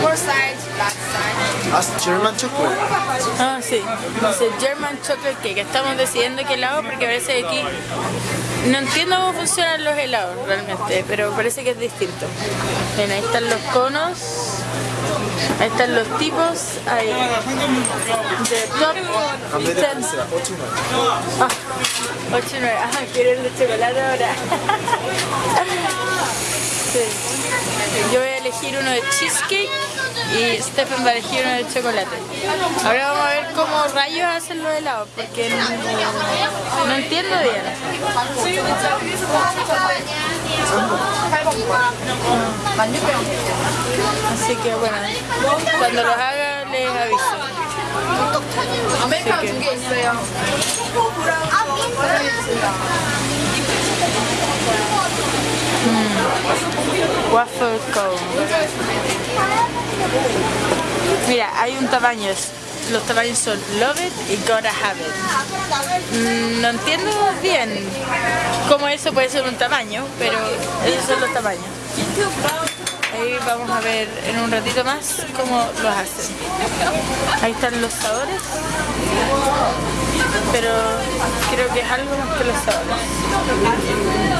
Four sides, black side. Ah, German chocolate. Ah, sí. Dice German Chocolate Cake. Estamos decidiendo qué helado porque parece que aquí no entiendo cómo funcionan los helados realmente, pero parece que es distinto. Ven, ahí están los conos. Ahí están los tipos. Ahí. De top. En vez de ten. pizza, 8 Ah, 8 y 9. Ah, quiero el de chocolate ahora. Yo voy a elegir uno de cheesecake y Stephen va a elegir uno de chocolate. Ahora vamos a ver cómo rayos hacen los helados porque no, entiendo bien. Así que bueno, cuando los haga les aviso. 아메 Waffle cone. Mira, hay un tamaño. Los tamaños son Love It y Gotta Have It. Mm, No entiendo bien cómo eso puede ser un tamaño, pero esos son los tamaños. Ahí vamos a ver en un ratito más cómo los hacen. Ahí están los sabores, pero creo que es algo más que los sabores.